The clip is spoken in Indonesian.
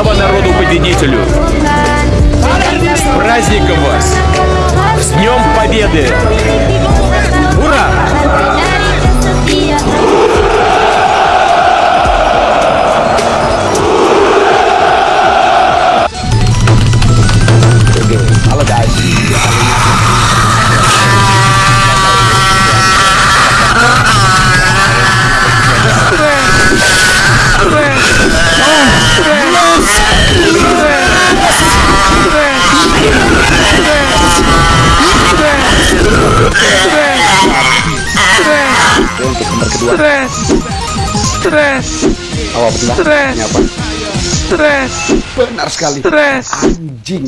Слава народу победителю! С праздником вас! С Днем Победы! Untuk nomor kedua. Awal benar. Ini apa? Benar sekali. Anjing.